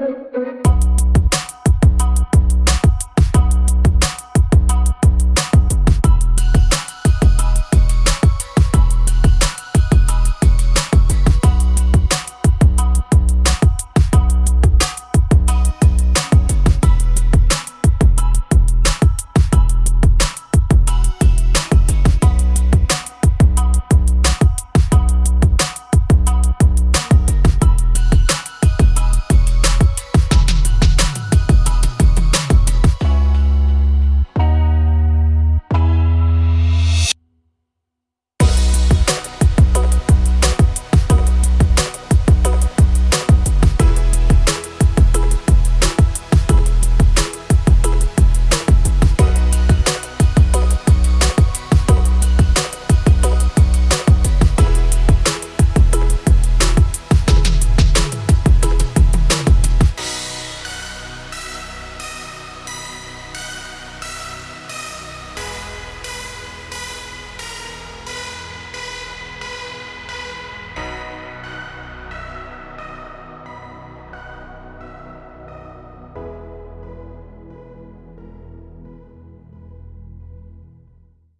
the